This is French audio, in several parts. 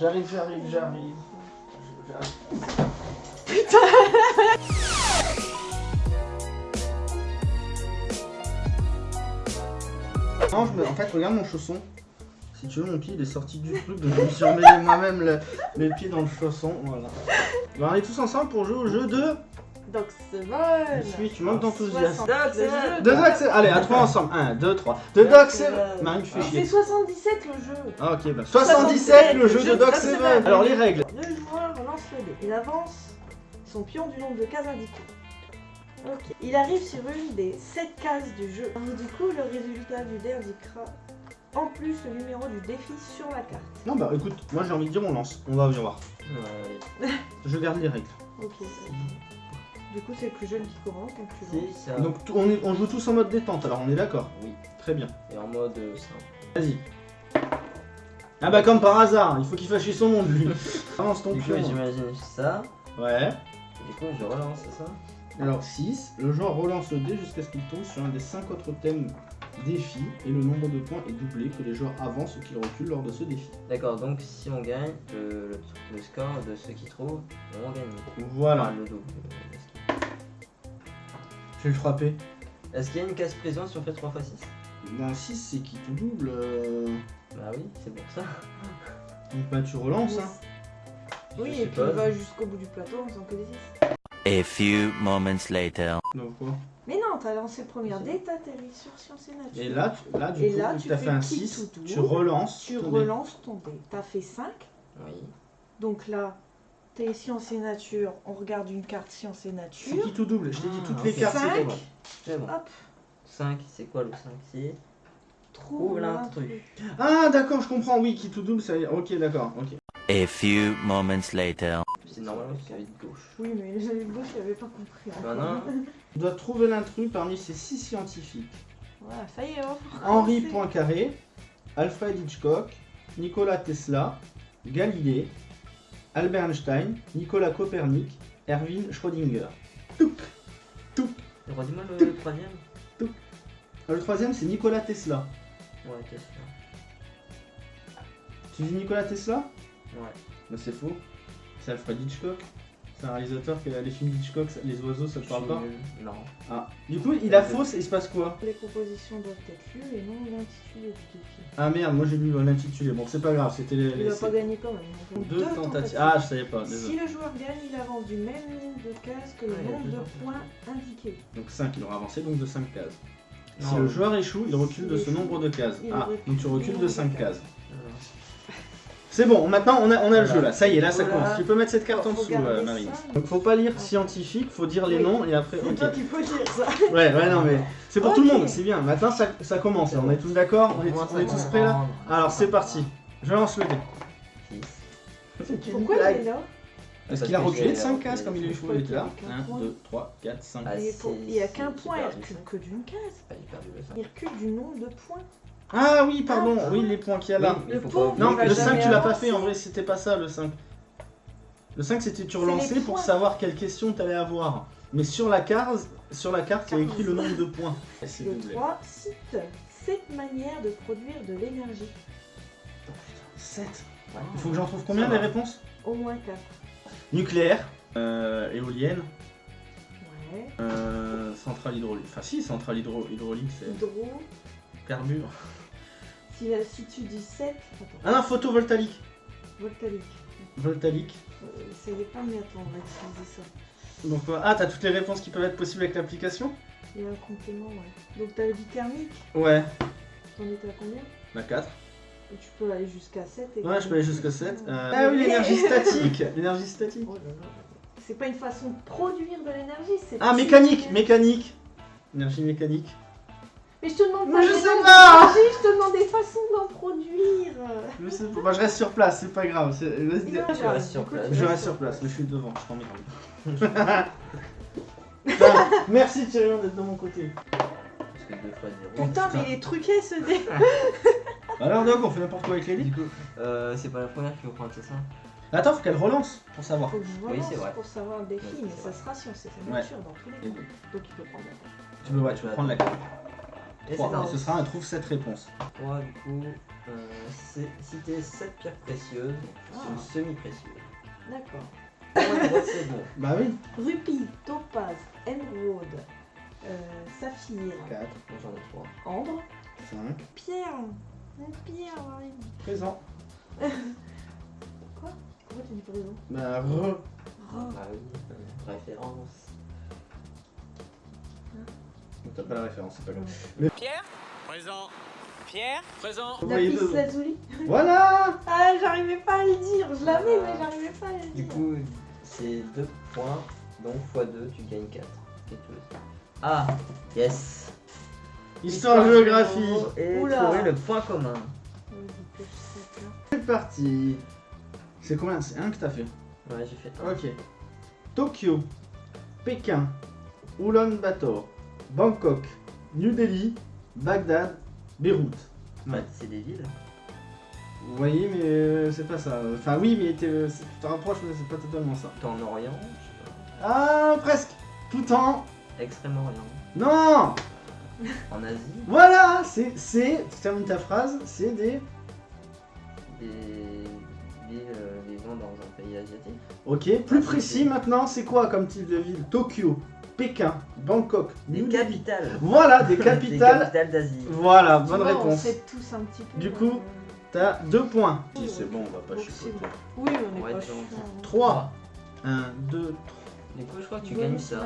J'arrive, j'arrive, j'arrive. J'arrive. Non, je me- en fait, regarde mon chausson. Si tu veux, mon pied il est sorti du truc, donc je me suis emmêlé moi-même le- les pieds dans le chausson. Voilà. Bon, on est tous ensemble pour jouer au jeu de. Doxeval Suis, tu manques d'enthousiasme. Doxeval De Doc, Allez, à trois ensemble. 1, 2, 3. De Doc Seven. Marine, tu fais C'est chier. 77 le jeu Ah, ok, bah. 77, le jeu de. Seven. Alors, les règles. Le joueur lance le dé. Il avance son pion du nombre de cases indiquées. Ok. Il arrive sur une des 7 cases du jeu. Du coup, le résultat du dé indiquera en plus le numéro du défi sur la carte. Non, bah écoute, moi j'ai envie de dire on lance. On va voir. Ouais. Je garde les règles. Ok. Du coup, c'est le plus jeune qui commence, donc tu C'est lances. ça. Donc, t- on, est- on joue tous en mode détente, alors on est d'accord? Oui. Très bien. Et en mode euh, simple. Vas-y. Ah bah comme par hasard, il faut qu'il fasse chier son monde lui. Avance ton Du coup, pion. j'imagine ça. Ouais. Du coup, je relance, c'est ça? Alors 6, le joueur relance le dé jusqu'à ce qu'il tombe sur un des 5 autres thèmes défi et le nombre de points est doublé que les joueurs avancent ou qu'ils reculent lors de ce défi. D'accord, donc si on gagne, le, le, le score de ceux qui trouvent vont gagner. Voilà. Enfin, le double. Je vais le frapper. Est-ce qu'il y a une case prison si on fait 3 x 6 Dans 6 c'est qui tout double. euh, Bah oui, c'est pour ça. Donc bah tu relances hein. Oui, Je et puis il va jusqu'au bout du plateau en faisant que des 6. A few moments later. Donc quoi? Mais non, t'as lancé le premier dé, t'atterris sur Sciences et Nature. Et là, tu- là du Et coup, là, vu que tu t'as fais fait un qui 6, tout tu relances. tu ton dé. relances ton dé. T'as fait 5, Oui. donc là, t'es Sciences et Nature, on regarde une carte Sciences et C'est Nature. qui tout double Je t'ai dit Ah, toutes les ok. cartes. Cinq. c'est quoi C'est bon. Hop, 5, c'est quoi le 5 C'est trouve Trouve l'intrus. Ah d'accord, je comprends, oui, qui tout double, ça y est. Ok, d'accord, ok. A few moments later. C'est normalement qu'il y avait de gauche. Oui, mais le gauche, j'avais pas compris. Bah encore. non. Tu dois trouver l'intrus parmi ces six scientifiques. Voilà, ça y est, oh. Henri C'est- Poincaré, Alfred Hitchcock, Nikola Tesla, Galilée, Albert Einstein, Nicolas Copernic, Erwin Schrödinger. Touc Touc Redis-moi le, le troisième Euh, Le troisième, c'est Nikola Tesla. Ouais, t'es sûr. Tu dis Nikola Tesla? Ouais. Mais c'est faux. C'est Alfred Hitchcock. C'est un réalisateur qui a les films d'Hitchcock, les oiseaux, ça te parle pas Non. Ah. Du coup, il a fausse et il se passe quoi? Les compositions doivent être lues et non l'intitulé du défi. Ah merde, moi j'ai lu l'intitulé. Bon, c'est pas grave, c'était les. Il les- va pas gagner quand même. donc Deux tentatives. Ah, je savais pas, Si le joueur gagne, il avance du même nombre de cases que le a nombre de points indiqués. Donc 5, il aura avancé donc de 5 cases. Si Non. le joueur échoue, il recule de ce échoue, nombre de cases. Ah, donc tu recules de nombre de 5 cases. cases. C'est bon, maintenant on a, on a le jeu là. Ça y est, là ça Voilà. commence. Tu peux mettre cette carte en dessous, euh, ça, Marie. Donc faut pas lire Ah. scientifique, faut dire les noms et après. C'est ok. toi qui peux dire ça. Ouais, ouais, non mais c'est pour tout le monde, c'est bien. Maintenant ça, ça commence, là. on est tous d'accord On est, on est tous prêts là Alors c'est parti. Je lance le dé. Pourquoi il est là Parce qu'il a reculé de j'ai 5 reculé cases comme il est fou, cinq. il était là. Pourquoi il y a 1, qu'un 2, 3, 4, 5. Ah, Il est pour- Il y a qu'un point, il recule que d'une case. Ah, j'ai perdu le 5. Il recule du nombre de points. Ah oui, pardon, Ah, oui, les points qu'il y a là. Oui, Le pauvre, Non, le que- 5 jamais tu l'as pas fait en vrai, c'était pas ça le 5. Le 5 c'était tu relançais pour savoir quelle question t'allais avoir. Mais sur la carte, sur la carte, il y a écrit le nombre de points. C'est Le doublé. 3 cite 7 manières de produire de l'énergie. 7. Ouais. Il faut que j'en trouve combien les réponses? Au moins 4. Nucléaire, euh, éolienne, Ouais. euh, centrale hydraulique. Enfin si, centrale hydro- hydraulique c'est Hydro. carbure. Si, si tu dis 7, Ah non, photovoltaïque. voltalique. Voltaïque. Euh, essayez pas, mais attends, on va utiliser ça. Donc euh, ah, t'as toutes les réponses qui peuvent être possibles avec l'application Il y a un complément, ouais. Donc t'as le dit thermique, Ouais. t'en étais à combien Bah 4. Et tu peux aller jusqu'à 7. et Ouais, je peux aller jusqu'à Euh, 7. Ah oui, l'énergie statique. L'énergie statique. Oh. C'est pas une façon de produire de l'énergie, c'est. Ah, mécanique, mécanique. Énergie mécanique. Mais je te demande pas. je des sais pas. Je te demande des façons d'en produire. Je sais pas. Bah, je reste sur place, c'est pas grave. c'est- vas-y. Non, Tu restes sur place. Je reste sur place, mais je suis devant, je t'emmerde. Putain, Merci Tyrion d'être de mon côté. Parce que 2 fois 0. Putain, mais il est truqué ce dé. Alors Doc, on fait n'importe quoi avec les Du coup, euh, c'est pas la première qu'il faut prendre, c'est ça? Attends, faut qu'elle relance pour savoir. Faut que je Oui, relance c'est vrai. pour savoir le défi, mais ça sera science et Ouais. nature dans tous les cas. Donc il peut prendre la carte. Tu peux, ouais, tu peux prendre la carte. Et c'est 3. un Ce sera un trouve cette réponse. 3 du coup. Euh, c'est- citer 7 pierres précieuses, Ah. une semi-précieuse. D'accord. C'est bon. Bah oui. Rupie, topaz, émeraude, euh, saphir, 4, Moi, J'en ai 3. ambre, 5. pierre. Pierre, Marie. Présent. Pourquoi tu dis présent? Bah re. Oh. Ah oui, euh, référence. T'as pas la référence, c'est pas grave. Pierre Présent. Pierre Présent. Lapis deux. lazuli. Voilà Ah, j'arrivais pas à le dire. Je l'avais, mais j'arrivais pas à le Du dire. coup, c'est 2 points, donc x2, tu gagnes 4. Quelque chose. Ah, yes Histoire géographie. Et Oula. trouver le point commun. C'est parti. C'est combien? C'est un que t'as fait? Ouais, j'ai fait un. Ok. Tokyo, Pékin, Ulaanbaatar, Bangkok, New Delhi, Bagdad, Beyrouth. Ouais, c'est des villes. Vous voyez, mais euh, c'est pas ça. Enfin, oui, mais t'es- c'est- tu te rapproches, mais c'est pas totalement ça. T'es en Orient, je sais Ah, presque. Tout en. pas. Extrême-Orient. Non En Asie, Voilà C'est. c'est- Tu termines ta phrase, c'est des. des villes euh, vivant dans un pays asiatique. Ok, plus précis maintenant, c'est quoi comme type de ville? Tokyo, Pékin, Bangkok, Des New Delhi. capitales. Voilà, des Des capitales. d'Asie. Voilà, Tu bonne vois, On réponse. sait tous un petit peu. Du coup, euh, T'as deux points. Si, c'est bon, on va pas donc chipoter. bon. Oui, on est Ouais, pas tu chiant. vois. hein. 3. 1, 2, 3. Du coup, je crois que tu gagnes ça.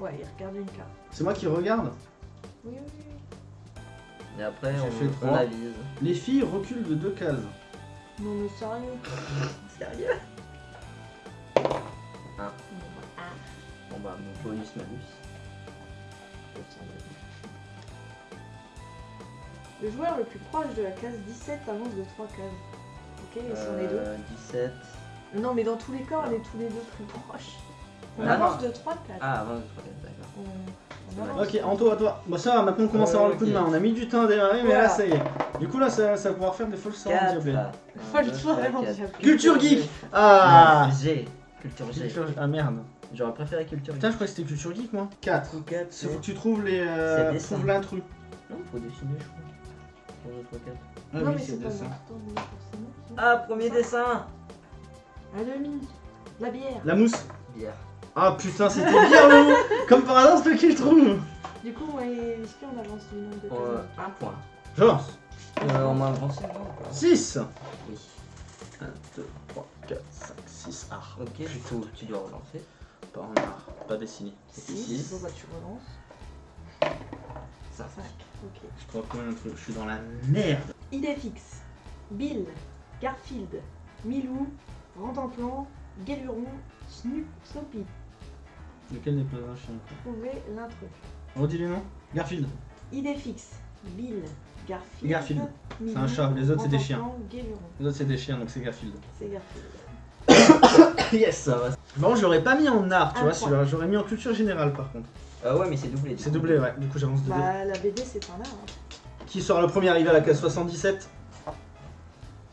Ouais, il regarde une carte. C'est moi qui regarde. Oui, oui, oui. Et après, on, fait on avise. Les filles reculent de deux cases. Non, mais sérieux. Sérieux? Bon, bah, ah. Bonus malus. Le joueur le plus proche de la case 17 avance de 3 cases. Ok, et si on est deux Euh, 17. Non, mais dans tous les cas, on est tous les deux plus proches. On Ah, avance non. de 3 cases. Ah, avant de 3 d'accord. On, avance. Ok, Anto, à toi. Bon, ça va, maintenant on commence à avoir le coup de main. On a mis du temps à démarrer, mais là Voilà. ça y est. Du coup, là, ça, ça va pouvoir faire des fausses sorties. 4. Faut le soir avant déjà. Culture geek Ah G. Culture G. Culture- Ah merde. J'aurais préféré culture Putain, G. je croyais que c'était culture geek, moi. 4. Ou 4, Il faut que tu trouves les. Euh, l'intrus. Non, faut dessiner, je crois. Pour le 3, 4. Ah non, oui, c'est pas dessin. Ah, premier dessin À demi. La bière. La mousse. Bière. Ah putain, c'était bien long Comme par hasard, c'est toi qui le trouve. Du coup, moi et Whisky, on avance du nombre de. Euh, un point. Genre. Euh, on m'a avancé non ou pas 6. Oui. 1, 2, 3, 4, 5, 6. Ah, Ok, du coup, tu dois relancer. Pas en art, pas dessiné. Six. six. Bon, bah, tu relances. 5. 5. Ok. Je crois combien de trucs Je suis dans la merde. Idée fixe. Bill, Garfield, Milou, Rantanplan, Guéluron, Snoop, Snoopy. Lequel n'est pas un chien Trouvez l'intrus. Redis les noms Garfield. Idée fixe. Bill, Garfield. Garfield. C'est un chat, les autres, c'est des chiens. Guéluron. Les autres, c'est des chiens, donc c'est Garfield. C'est Garfield. Yes Ça va. Bon, je l'aurais pas mis en art, tu Un vois, point. celui-là. j'aurais mis en culture générale par contre. Ah ouais, mais c'est doublé. du C'est coup. doublé, ouais, du coup j'avance de deux. Bah, la BD, c'est un art. hein. Qui sort le premier arrivé à la case 77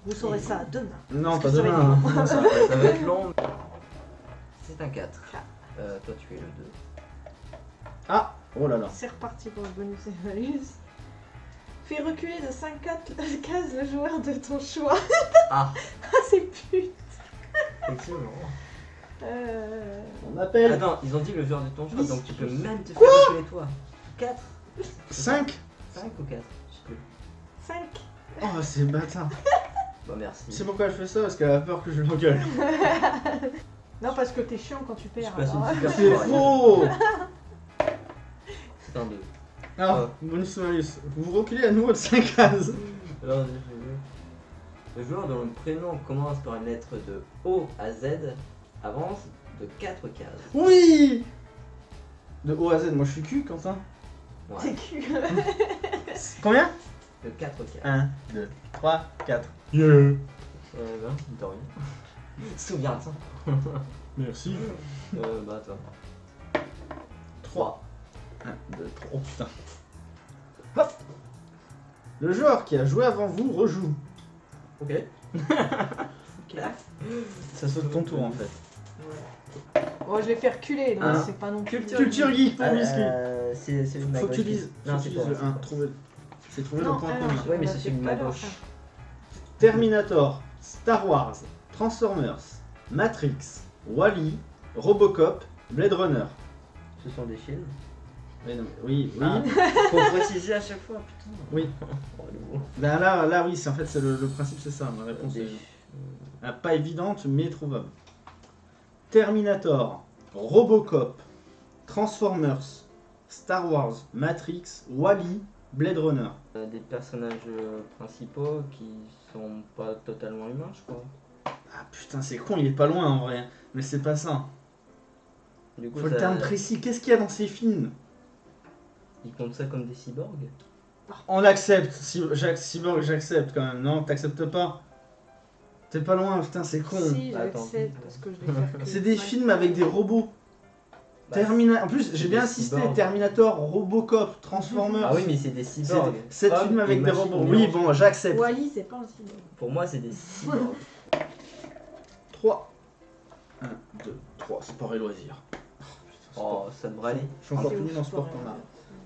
Vous saurez ça demain. Non, Parce pas que ça demain. hein. Ça va, ça va être long. C'est un 4. Quatre. Euh, toi, tu es le 2. Ah Oh là là. C'est reparti pour le bonus et malus. Fais reculer de 5 cases le joueur de ton choix. Ah, Ah, c'est pute. Effectivement. Euh... On appelle Attends, ils ont dit le joueur de ton choix, donc tu peux même te faire reculer toi. 4 5 5 ou 4 Je sais plus. 5. Oh, c'est bâtard. Bah, merci. C'est pourquoi elle fait ça Parce qu'elle a peur que je l'engueule. Non, parce que t'es chiant quand tu perds. C'est faux C'est un 2. Alors, bonus malus. Vous reculez à nouveau de 5 cases. Alors, le joueur dont le prénom commence par une lettre de O à Z avance de 4 cases. Oui De O à Z, moi je suis cul, Quentin. T'es Ouais, cul. Combien? De 4 cases. 1, 2, 3, 4. Yeah Euh, ben, de rien. Souviens-toi. Merci. Euh, bah, attends. 3. 1, 2, 3. Oh putain. Hop Le joueur qui a joué avant vous rejoue. Ok. ok. Ça saute ton tour en fait. Ouais. Bon, je l'ai fait reculer, donc c'est pas non plus. Culture Culture geek pour Whisky. euh, c'est celui de ma Faut que gauche tu dises. Non, faut que c'est c'est 1. pas. Trouver. C'est trouver Non, le point commun. Ouais, mais on c'est celui de ma gauche. Terminator, Star Wars, Transformers, Matrix, Wally, Robocop, Blade Runner. Ce sont des films. Mais non, oui, oui. Ah, faut préciser à chaque fois, putain. Oui. Oh, mot. Là, là, oui, c'est en fait c'est le, le principe, c'est ça. Ma réponse Des- est ah, pas évidente, mais trouvable. Terminator, Robocop, Transformers, Star Wars, Matrix, Wally, Blade Runner. euh, des personnages euh, principaux qui sont pas totalement humains, je crois. Ah putain, c'est con, il est pas loin en vrai. Mais c'est pas ça. Du coup, Faut le terme précis. Qu'est-ce qu'il y a dans ces films? Ils comptent ça comme des cyborgs On accepte. Cyborg, j'accepte quand même. Non, t'acceptes pas. T'es pas loin, putain, c'est con. Si, Attends. j'accepte parce que je. C'est des films avec des robots. Bah, Termina... En plus, j'ai bien des insisté. cyborgs. Terminator, Robocop, Transformers. Ah oui, mais c'est des cyborgs. c'est Hommes film et avec des robots. Oui, bon, j'accepte. Wally, c'est pas un cyborg. Pour moi, c'est des cyborgs. 3. 1, 2, 3. Sport et loisirs. oh, ça devrait aller. Je suis encore ouf, nul en sport sport, qu'on a.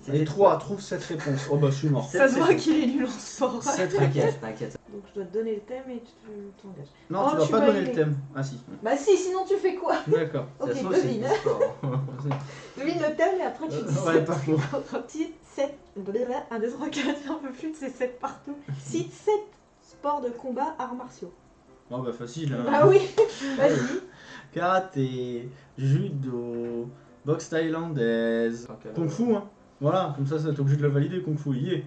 ouais. C'est Et des 3, trouve cette réponse. Oh bah, je suis mort. Ça se voit qu'il est nul en réponses. T'inquiète, t'inquiète. Donc je dois te donner le thème et tu t'engages. Non, Oh, tu dois tu pas donner le thème. Ah si. Bah si, sinon tu fais quoi? D'accord. Ok, devine. Devine le thème et après tu dis Ouais, pas faux. 6, 7, 1, 2, 3, 4, un peu plus, c'est 7 partout. 6, 7 sports de combat, arts martiaux. Oh bah, facile. Hein. Bah oui, vas-y. Karaté, judo, boxe thaïlandaise, kung fu, hein. Voilà, comme ça, ça t'es obligé de le valider, kung fu, y est.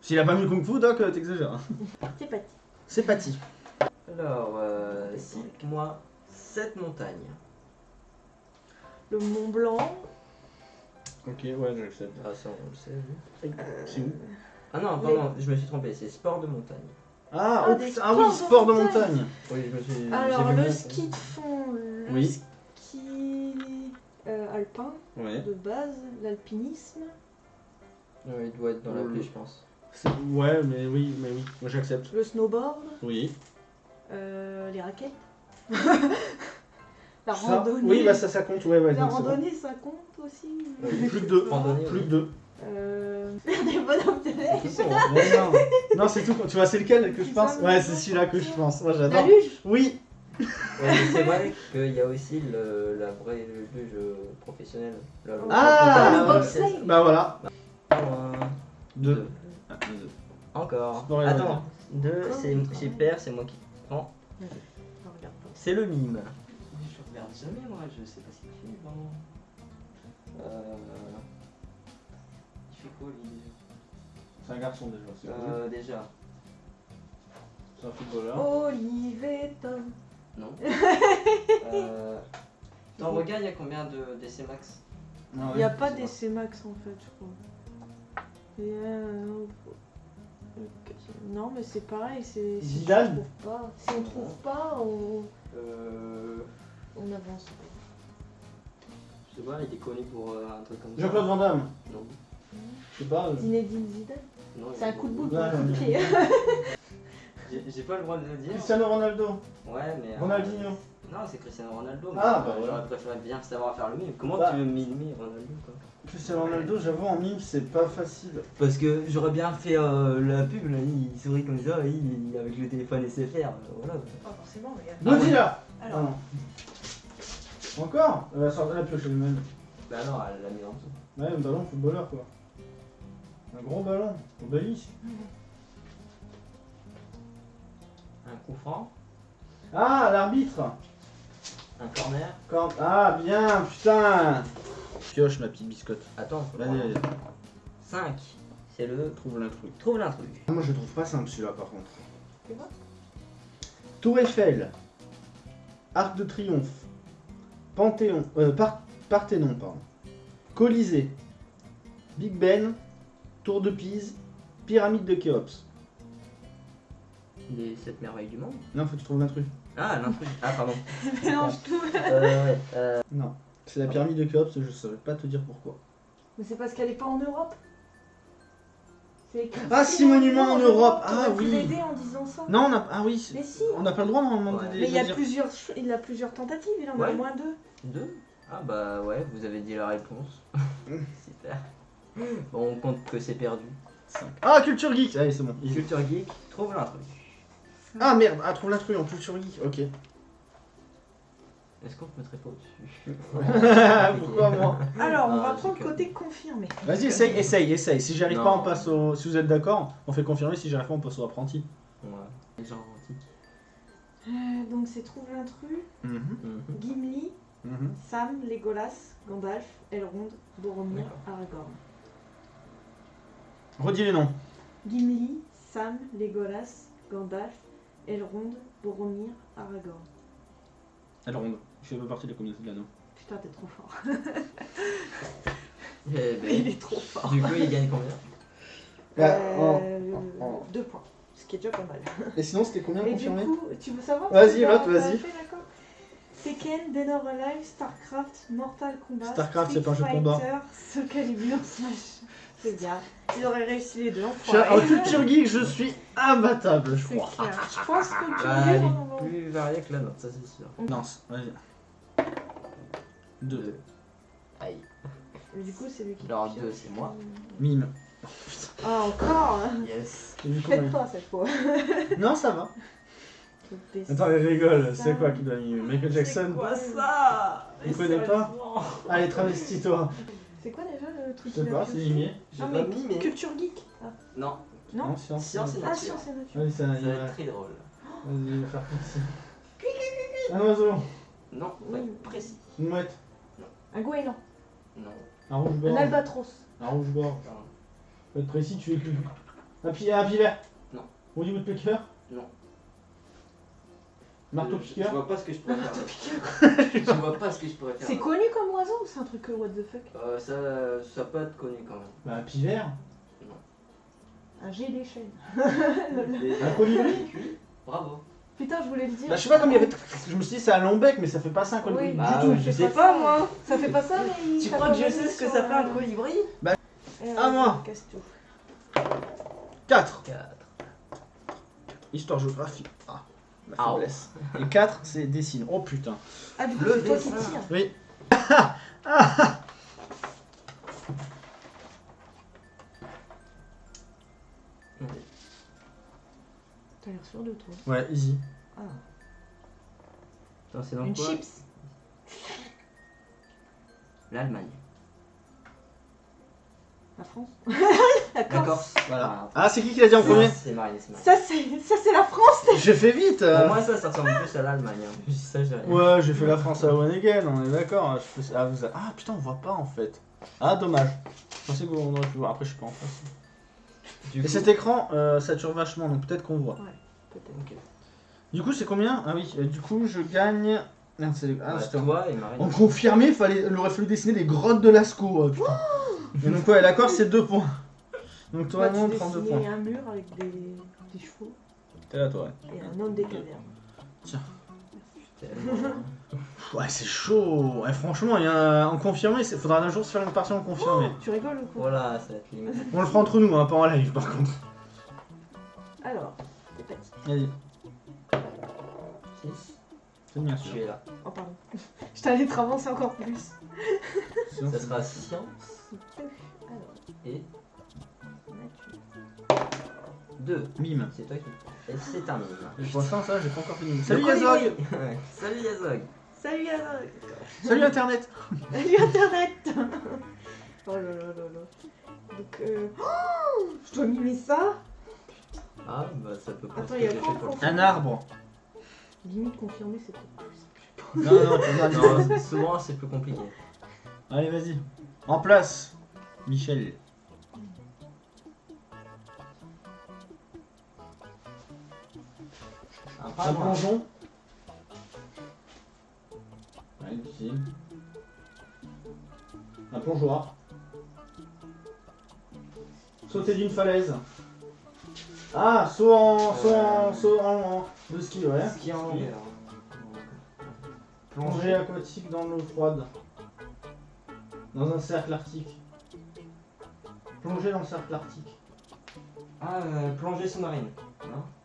S'il a pas mis kung fu, Doc, euh, t'exagères. hein. C'est parti. C'est parti. Alors, euh, cite-moi 7 montagnes. Le Mont Blanc. Ok, ouais, j'accepte. Ah, ça, on le sait. oui. C'est où? Ah non, Les- pardon, je me suis trompé, c'est sport de montagne. Ah, Ah, oh, des putain, ah oui, sports sport de montagne. montagne. Oui, je me suis. Alors, vu le mon- ski de fond, le Oui. ski euh, alpin Ouais. de base, l'alpinisme. Ouais, il doit être dans la Euh, pluie, je pense. Ouais, mais oui, mais oui, moi j'accepte. Le snowboard, Oui. euh, les raquettes. la Ça- randonnée. Oui, bah ça, ça compte, ouais, ouais. la donc c'est bon. randonnée, ça compte aussi. Plus que deux. Randonnée, Plus que deux. Euh, faire des bonhommes de neige. C'est tout, hein. Non. non, c'est tout. Tu vois, c'est lequel que je pense Ouais, c'est celui-là que je pense. Moi La j'adore. luge Oui. Ouais, mais c'est vrai qu'il y a aussi le, la vraie luge professionnelle. La- Ah, le. Bah voilà. Un, Deux. deux. Ah, deux. Encore. Et Attends, deux, Encore, c'est encore. c'est moi qui prends. C'est le mime. Je regarde jamais, moi, je sais pas ce qu'il fait, vraiment. Euh... Il fait quoi, lui C'est un garçon déjà. C'est euh, Déjà, C'est un footballeur. Olivier Tom. Non. euh... Dans le regard, il y a combien de DC Max? Ah Il n'y a pas d'essai max en fait, je crois. Euh. Non, mais c'est pareil. c'est- Si Zidane on trouve pas, si on trouve pas, on, Euh... on avance. Je sais pas, il est connu pour euh, un truc comme ça. Jean-Claude Van Damme. Non. Je sais pas. euh, Zinedine Zidane. C'est un coup de bout Ouais, pour le pied. J'ai pas le droit de le dire. Cristiano Ronaldo. Ouais, mais. euh, Ronaldinho. Non, c'est Cristiano Ronaldo. mais, Ah, euh, bah voilà. J'aurais préféré bien savoir faire le mime. Comment Bah. tu veux mimer Ronaldo quoi? Cristiano Ronaldo, j'avoue, en mime, c'est pas facile. Parce que j'aurais bien fait euh, la pub, là, il sourit comme ça, il, il- avec le téléphone SFR. euh, Voilà. Pas forcément, mais. Ah Godzilla Alors. Ah non. Encore? Elle va sortir la pioche elle-même. Bah non, elle l'a mis en dessous. Ouais, un ballon footballeur quoi. Un gros ballon, obélisque. Un coup franc, Ah, l'arbitre un corner. Quand... Ah, bien, putain Pioche ma petite biscotte. Attends, faut Vas-y, vas-y, 5. C'est le. trouve l'intrus. Trouve l'intrus. Moi je trouve pas simple celui-là par contre. Tu vois Tour Eiffel, Arc de Triomphe, Panthéon, euh, Par- Parthénon, pardon, Colisée, Big Ben, Tour de Pise, Pyramide de Khéops. Les 7 merveilles du monde. Non, faut que tu trouves l'intrus. Ah, l'intrus. Ah, pardon. Mélange tout. Euh, ouais. Euh, Non, c'est la pyramide de Khéops, je saurais pas te dire pourquoi. Mais c'est parce qu'elle est pas en Europe. C'est écrit Ah, six monuments en Europe. Ah, oui. l'aider en disant ça. Non, on a. Ah oui. Mais si. On n'a pas le droit normalement de Ouais. de- Mais il y a dire. plusieurs, ch- il a plusieurs tentatives, il en a Ouais. au moins deux. Deux? Ah bah ouais, vous avez dit la réponse. Super. Bon, on compte que c'est perdu. Ah, culture geek. Allez, c'est bon. Culture Geek, trouve l'intrus. Ah merde, ah, trouve l'intrus en culture geek. Ok. Est-ce qu'on te mettrait pas au-dessus? Pourquoi moi? Alors, on Ah, va prendre que- côté confirmé. Vas-y, essaye, essaye, essaye. Si j'arrive pas, on passe au. Si vous êtes d'accord, on fait confirmer. Si j'arrive pas, on passe au apprenti. Ouais. Genre antique. Euh, donc c'est Trouve l'intrus, Mhm, Mhm. Gimli, mhm. Sam, Legolas, Gandalf, Elrond, Boromir. Aragorn. Redis les noms. Gimli, Sam, Legolas, Gandalf, Elrond, Boromir, Aragorn. Elle ronde. Je fais pas partie de la communauté de l'anneau. Putain, t'es trop fort. Eh ben, Il est trop fort. du coup, il gagne combien? Euh, deux points, ce qui est déjà pas mal. Et sinon, c'était combien Et du confirmé? coup, tu veux savoir Vas-y, t'as- vote, vas-y. fait, d'accord Tekken, Dead or Alive, Starcraft, Mortal Kombat, Starcraft, c'est Street pas un jeu de combat. Fighter, Soul Calibur, Smash. C'est bien. Il aurait réussi les deux en Je- En culture geek, je suis imbattable, je C'est crois. clair. Je pense que tu Bah, elle est on va- plus variée que la nôtre, ça c'est sûr. Non, vas-y. Deux. Aïe. Mais Du coup, c'est lui qui. Alors, pioche. deux, c'est moi. Mime. Ah, encore hein. Yes. Et du coup, Faites pas cette fois. Non, ça va. Attends, il rigole. C'est quoi qui doit mimer Michael Jackson C'est quoi ça? Vous connaissez pas Allez, travestis-toi. C'est quoi déjà le truc Je sais pas, c'est mimier. J'ai Ah, mais. Culture geek ah. Non, Non science. Science et Ah, nature. science et nature. Ça, va être très drôle. Vas-y, faire comme ça. Un oiseau, Non, précis. une mouette, Un goéland. Non. un rouge-gorge. Un albatros. Un rouge-gorge. Non. Faut être précis, tu es cul. Un pi- un pivert Non. Woody Woodpecker Non. Marteau Je- piqueur Je vois pas ce que je pourrais faire. Je vois pas ce que je pourrais faire. C'est connu comme oiseau ou c'est un truc que what the fuck? Euh, ça, ça peut être connu quand même. Bah, un pivert Un G des chaînes. Un colibri Bravo. Putain, je voulais le dire. Bah, je sais pas comme il y avait. Je me suis dit, c'est un long bec, mais ça fait pas ça un colibri Oui, du bah, tout. ouais. je sais pas, moi. Ça fait pas ça, mais. Tu ça crois que je sais ce que ça fait un un- colibri Eh, À vas-y, moi. casse tout. 4. 4. Histoire géographie. Ah, ma Ah. faiblesse. Et 4, c'est dessine. Oh putain. Ah, du coup, Le c'est toi qui dessin. Oui. T'as l'air sûr de toi. Ouais, easy. Ah. Attends, c'est dans Une quoi chips. L'Allemagne. La France. La Corse. Voilà. Ah, c'est qui qui l'a dit en premier C'est. Ça, c'est ça, c'est la France. J'ai fait vite. euh. Pour moi, ça, ça ressemble plus à l'Allemagne. Hein. Ça. Ouais, j'ai fait la France à One Again, on est d'accord. Fais- Ah, vous a- ah, putain, on voit pas en fait. Ah, dommage. Je pensais qu'on aurait pu voir. Après, je suis pas en face. Du Et coup- cet écran euh, sature vachement, donc peut-être qu'on voit. Peut-être. Ok. Du coup, c'est combien? Ah oui, euh, du coup, je gagne. Merde, c'est. Ah, Ouais, toi et en confirmé, fallait... il aurait fallu dessiner les grottes de Lascaux. euh, putain. Et donc, ouais, l'accord, c'est 2 points. Donc, toi, tu 32 dessinais points. un mur avec des, des chevaux T'es là, toi, ouais. et un homme des cavernes. Tellement- Ouais, c'est chaud. Ouais, franchement, il y a un... en confirmé, il faudra un jour se faire une partie en confirmé. Tu rigoles ou quoi Voilà, ça va être limite. On le fera entre nous, hein, pas en live, par contre. Alors, parti. Vas-y, 6. c'est bien Je sûr. suis là. Oh, pardon. Je t'allais te avancer encore plus. Ça sera science Alors, et. 2. Mime. C'est toi qui. Et c'est un mime. Et pour l'instant, ça, j'ai pas encore fini. Salut Yazog. Ouais. Salut Yazog Salut Yazog Salut Internet Salut Internet Oh là là là là. Donc, euh... oh, je dois mimer ça Ah, bah ça peut pas Attends, il y a quoi encore Un arbre. Limite confirmé, c'est peut-être plus. Non, non, vas Non, souvent c'est plus compliqué. Allez, vas-y. En place. Michel. Un plongeon. Ouais, difficile. Un plongeoir. Sauter d'une falaise. Ah, saut en. saut en. saut en. de ski, ouais. Ski en longueur. Plongée aquatique dans l'eau froide. Dans un cercle arctique. Plongée dans le cercle arctique. Ah, euh, plongée sous-marine.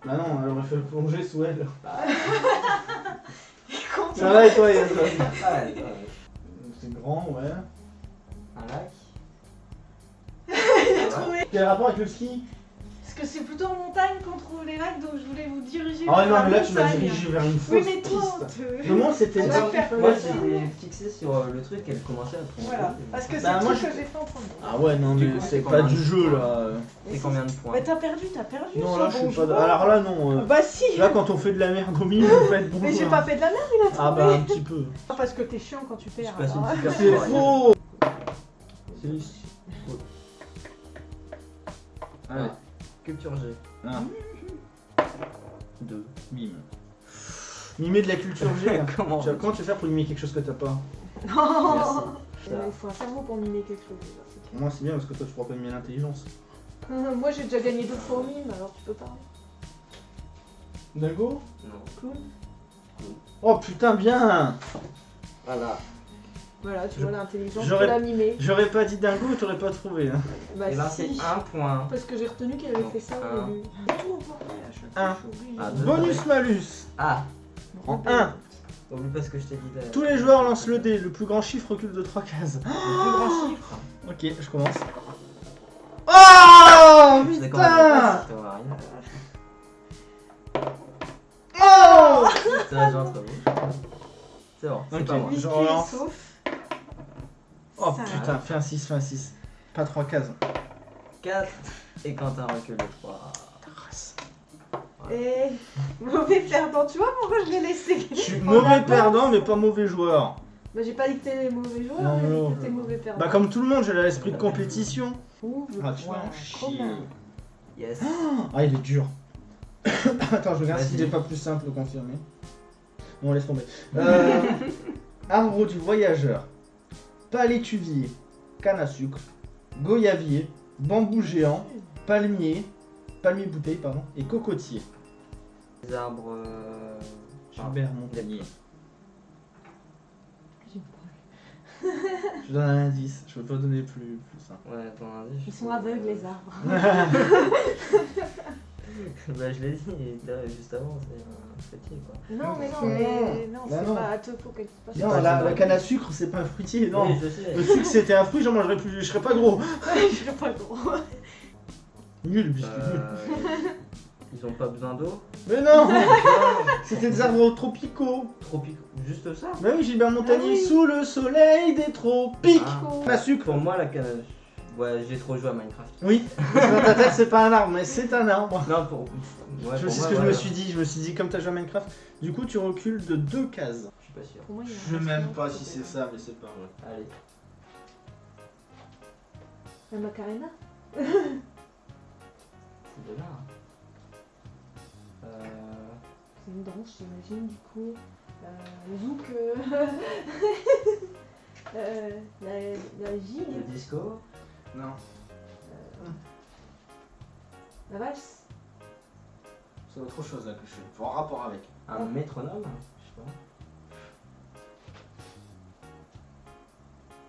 Bah non, elle aurait fait le plonger sous elle. Ça va et toi, Yann Ah, ouais, ouais. C'est grand, ouais. Un lac il a trouvé. Quel rapport avec le ski? Parce que c'est plutôt en montagne qu'on trouve les lacs, donc je voulais vous diriger Ah vers non, la mais là tu m'as montagne. dirigé vers une fausse Oui, mais toi, piste. te... Comment c'était On ça va faire qu'il Moi, j'étais fixé sur euh, le truc, elle commençait à plonger. Voilà, parce que c'est Bah, le moi, truc que j'ai fait en premier. Ah ouais, non, Du mais coup, c'est c'est pas combien du jeu là. C'est combien de points Mais t'as perdu, t'as perdu. Non, là je suis pas. Alors là, non. euh, Bah si Là, quand on fait de la merde au milieu, on peut être bon. Mais j'ai joueur. pas fait de la merde, il a trouvé Ah bah, un petit peu. Ah, Parce que t'es chiant quand tu Je perds. passe une C'est faux C'est ici. Allez, Culture G. un, 2. mime. Mimer de la culture G. là. Comment Tu vas- Comment tu vas faire pour mimer quelque chose que t'as pas Non Merci. Euh, Il faut un cerveau pour mimer quelque chose. déjà, c'est clair. Moi, c'est bien parce que toi, tu pourras pas mimer l'intelligence. Moi j'ai déjà gagné deux fois au mime, alors tu peux pas. Dago Non. Clown Oh putain, bien Voilà. Voilà, tu Je- vois l'intelligence, l'as mimé. J'aurais pas dit dingo, t'aurais pas trouvé. hein. Bah Et là, c'est si. un point. Parce que j'ai retenu qu'il avait fait ça un. au début. Un. je. Ah, deux. Bonus malus Ah En Rebelle. 1. Oublie pas ce que je t'ai dit là. Tous les joueurs lancent le dé, le plus grand chiffre recule de 3 cases. Le plus grand chiffre. Ok, je commence. Oh Je sais comment putain. Oh. C'est bon, c'est Ok. pas moi. Je relance. Oh Ça. putain, fais un 6, fais un 6. Pas 3 cases. 4 et Quentin recule de 3. Et mauvais perdant, tu vois pourquoi je l'ai laissé? Je suis mauvais perdant, mais pas mauvais joueur. Bah j'ai pas dit que t'es mauvais joueur, Non, j'ai dit non. que t'es mauvais perdant. Bah comme tout le monde, j'ai l'esprit de compétition. Le Ah, tu point vas en chier. commun. Yes. Ah, il est dur. Attends, je regarde s'il est pas plus simple de confirmer. Bon, laisse tomber. Euh, arbre du voyageur, palétuvier, canne à sucre, goyavier, bambou géant, palmier, palmier bouteille, pardon, et cocotier. Les arbres. euh, Gilbert Montagnier. Je donne un indice, je peux pas donner plus, plus simple. Ouais, ton indice. Ils sont aveugles les arbres. bah, je l'ai dit juste avant, c'est un fruitier quoi. Non mais non, Non. mais non, c'est pas te faut qu'elle se passe. Non, la, canne à sucre, c'est pas un fruitier, non. Oui, je sais. Le sucre, c'était un fruit, j'en mangerais plus, je serais pas gros. je suis pas gros. Nul, biscuit nul. Euh, ils ont pas besoin d'eau? Mais non C'était des arbres tropicaux. Tropicaux. Juste ça? Bah oui, Gilbert Montagnier, Ah oui. sous le soleil des tropiques. Ah. Canne à sucre. Pour moi, la canne. à- Ouais, j'ai trop joué à Minecraft. Oui, parce que dans ta tête, c'est pas un arbre, mais c'est un arbre. Non, pour. Ouais, je pour sais moi, ce que je me suis dit. Je me suis dit, comme t'as joué à Minecraft, du coup, tu recules de deux cases. Je suis pas sûr. Pour moi, il y a un Je sais même pas si c'est ça, mais c'est pas vrai. Allez. La Macarena? C'est de là. hein. Euh. C'est une danse, j'imagine, du coup. Euh, zouk. euh, euh, la, la gigue. Le disco. Non, La valse. c'est autre chose là que je fais. En rapport avec. Un métronome Je sais pas.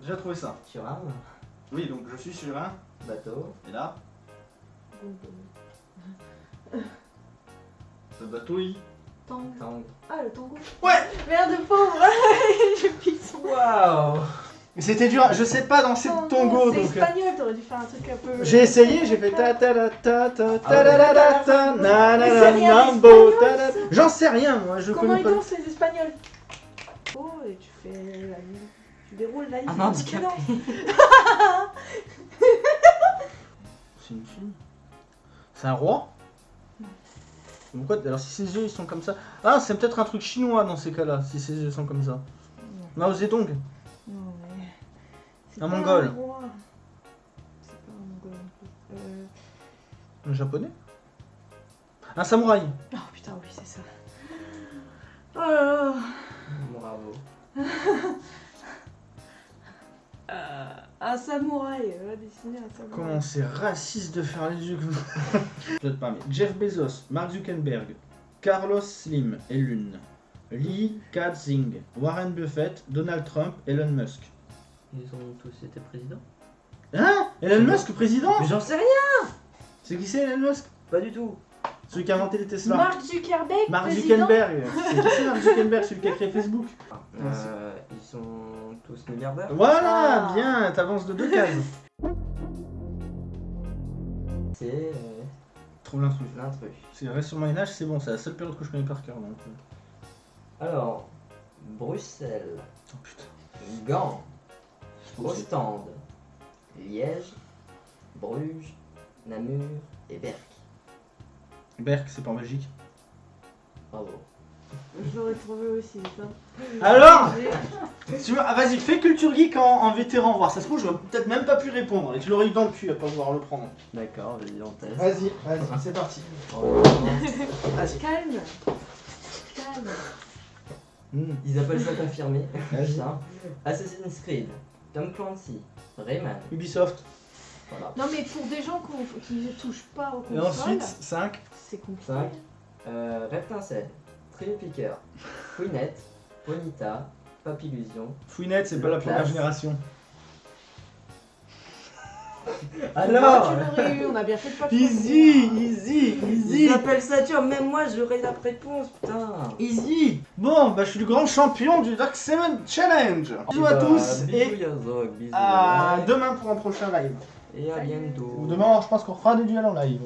J'ai trouvé ça. Turam. Oui, donc je suis sur un. Bateau. Et là, Boum, boum. le bateau, il. Tango. Tang. Ah, le tango. Ouais Merde, pauvre Je pisse. Waouh Mais c'était dur, je sais pas danser de tango C'est donc. euh, espagnol, t'aurais dû faire un truc un peu. J'ai essayé, j'ai fait ta ta ta ta ta ta ta ta na na mambo. J'en sais rien moi, je Comment connais ils pas. dansent les espagnols? Oh, et tu fais la ligne. Tu déroules la. Un handicapé. C'est une fille. C'est un roi? Pourquoi Alors si ses yeux ils sont comme ça? Ah, c'est peut-être un truc chinois dans ces cas-là, si ses yeux sont comme ça. Mao Zedong Un pas mongol. C'est pas un mongol. Euh... Un japonais? Un samouraï Oh putain, oui, c'est ça. Oh là là. Bravo. Euh, un samouraï, dessiner un samouraï. Comment c'est raciste de faire les yeux comme ça Peut-être pas, mais Jeff Bezos, Mark Zuckerberg, Carlos Slim et Lune, Lee Ka-zing, Warren Buffett, Donald Trump, Elon Musk. Ils ont tous été présidents Hein? Elon Musk président? Mais j'en sais rien C'est qui c'est Elon Musk? Pas du tout. Celui qui a inventé les Tesla. Mark Zuckerberg, Mark président. Zuckerberg. C'est qui c'est Mark Zuckerberg, celui qui a créé Facebook? Euh, ils sont tous milliardaires. Voilà, Ah. bien, t'avances de deux cases. C'est euh, Trouve l'intrus. l'intrus. C'est reste sur Moyen Âge, c'est bon, c'est la seule période que je connais par cœur. Donc... euh. Alors, Bruxelles, Oh putain. Gand. Ostende, Liège, Bruges, Namur et Berck. Berck, c'est pas en Belgique. Bravo. Je l'aurais trouvé aussi, ça. Alors Tu ah, Vas-y, fais culture geek en, en vétéran, voir. Ça se trouve, j'aurais peut-être même pas pu répondre. Et tu l'aurais eu dans le cul à pas pouvoir le prendre. D'accord, vas-y, on teste. Vas-y, vas-y, c'est parti. Vas-y. Calme. Calme. Hmm. Ils appellent ça confirmé. Assassin's Creed, Tom Clancy, Rayman. Ubisoft. Voilà. Non, mais pour des gens qu'on- qui ne touchent pas aux Et consoles, ensuite, 5. c'est compliqué. Cinq. Euh, Reptincelle, Thrill Picker, Fouinette, Bonita, Papillusion. Fouinette, c'est pas la première Classe. génération. Alors eu, on a bien fait de pas Easy, easy, easy. Ils appellent ça dur, même moi j'aurais la réponse, putain Easy Bon, bah je suis le grand champion du Dark Seven Challenge Bisous à bah, tous bisous et Yazog, bisous à Ouais. demain pour un prochain live. Et à bientôt Ou demain, je pense qu'on fera des duels en live.